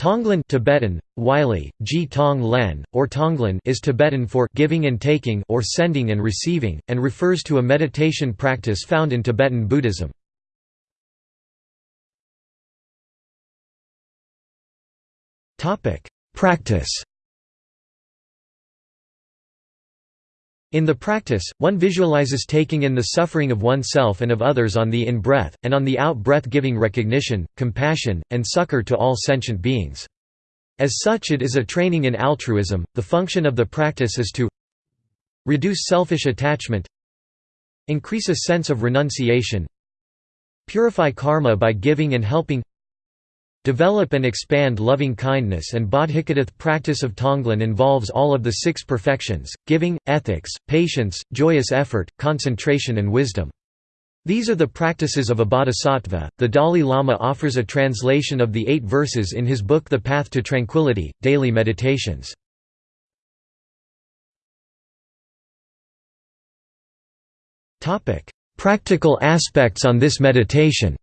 Tonglen Tibetan, Wylie, Ji Tong Len, or Tonglen is Tibetan for giving and taking or sending and receiving, and refers to a meditation practice found in Tibetan Buddhism. Practice In the practice, one visualizes taking in the suffering of oneself and of others on the in-breath, and on the out-breath giving recognition, compassion, and succor to all sentient beings. As such it is a training in altruism, the function of the practice is to reduce selfish attachment increase a sense of renunciation purify karma by giving and helping Develop and expand loving-kindness and bodhicitta practice of Tonglen involves all of the six perfections, giving, ethics, patience, joyous effort, concentration and wisdom. These are the practices of a bodhisattva. The Dalai Lama offers a translation of the eight verses in his book The Path to Tranquility, Daily Meditations. Practical aspects on this meditation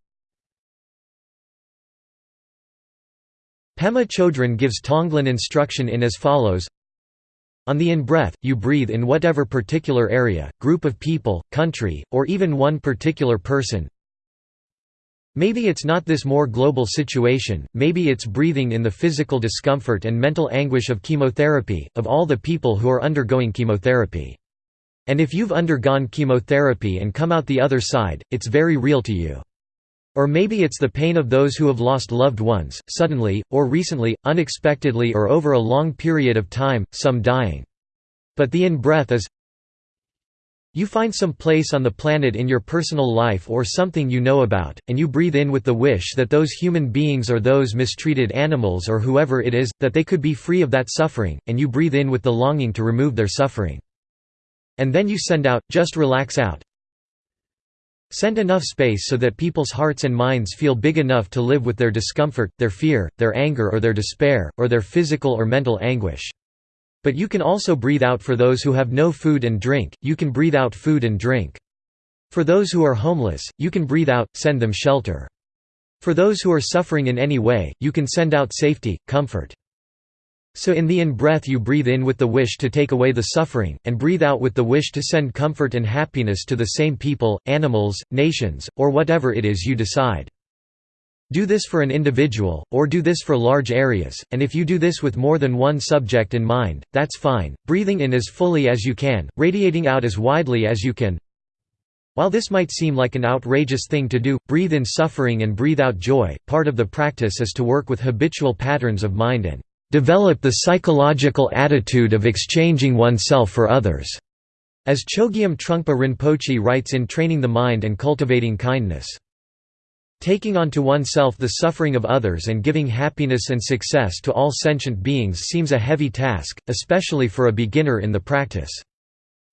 Pema Chodron gives Tonglen instruction in as follows on the in-breath, you breathe in whatever particular area, group of people, country, or even one particular person. Maybe it's not this more global situation, maybe it's breathing in the physical discomfort and mental anguish of chemotherapy, of all the people who are undergoing chemotherapy. And if you've undergone chemotherapy and come out the other side, it's very real to you. Or maybe it's the pain of those who have lost loved ones, suddenly, or recently, unexpectedly or over a long period of time, some dying. But the in-breath is you find some place on the planet in your personal life or something you know about, and you breathe in with the wish that those human beings or those mistreated animals or whoever it is, that they could be free of that suffering, and you breathe in with the longing to remove their suffering. And then you send out, just relax out, Send enough space so that people's hearts and minds feel big enough to live with their discomfort, their fear, their anger or their despair, or their physical or mental anguish. But you can also breathe out for those who have no food and drink, you can breathe out food and drink. For those who are homeless, you can breathe out, send them shelter. For those who are suffering in any way, you can send out safety, comfort. So in the in-breath you breathe in with the wish to take away the suffering, and breathe out with the wish to send comfort and happiness to the same people, animals, nations, or whatever it is you decide. Do this for an individual, or do this for large areas, and if you do this with more than one subject in mind, that's fine, breathing in as fully as you can, radiating out as widely as you can. While this might seem like an outrageous thing to do, breathe in suffering and breathe out joy, part of the practice is to work with habitual patterns of mind and develop the psychological attitude of exchanging oneself for others, as Chogyam Trungpa Rinpoche writes in Training the Mind and Cultivating Kindness. Taking onto oneself the suffering of others and giving happiness and success to all sentient beings seems a heavy task, especially for a beginner in the practice.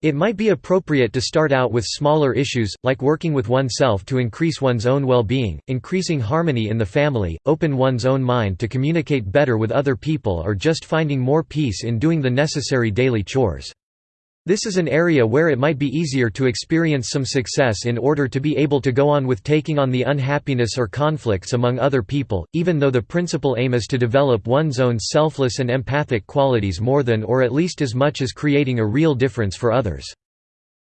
It might be appropriate to start out with smaller issues, like working with oneself to increase one's own well-being, increasing harmony in the family, open one's own mind to communicate better with other people or just finding more peace in doing the necessary daily chores. This is an area where it might be easier to experience some success in order to be able to go on with taking on the unhappiness or conflicts among other people, even though the principal aim is to develop one's own selfless and empathic qualities more than or at least as much as creating a real difference for others.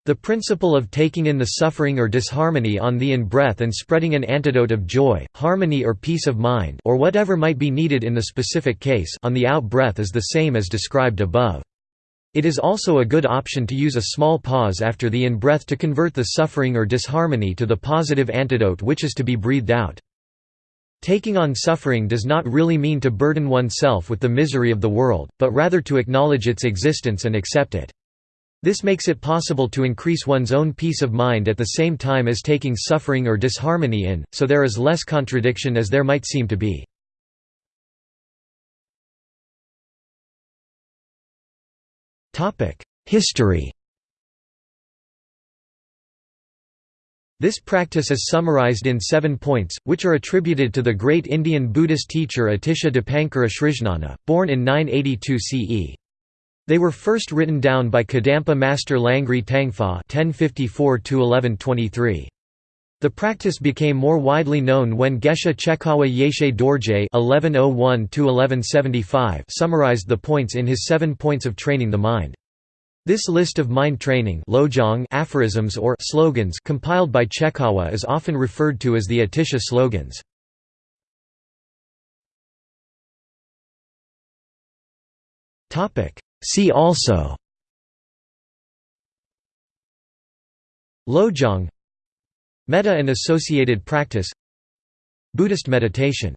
The principle of taking in the suffering or disharmony on the in-breath and spreading an antidote of joy, harmony or peace of mind or whatever might be needed in the specific case on the out-breath is the same as described above. It is also a good option to use a small pause after the in-breath to convert the suffering or disharmony to the positive antidote which is to be breathed out. Taking on suffering does not really mean to burden oneself with the misery of the world, but rather to acknowledge its existence and accept it. This makes it possible to increase one's own peace of mind at the same time as taking suffering or disharmony in, so there is less contradiction as there might seem to be. History This practice is summarized in seven points, which are attributed to the great Indian Buddhist teacher Atisha Dipankara Srijnana, born in 982 CE. They were first written down by Kadampa master Langri Tangpa 1054 The practice became more widely known when Geshe Chekawa Yeshe Dorje (1101–1175) summarized the points in his Seven Points of Training the Mind. This list of mind training lojong aphorisms or slogans compiled by Chekawa is often referred to as the Atisha slogans. See also Lojong Metta and associated practice. Buddhist meditation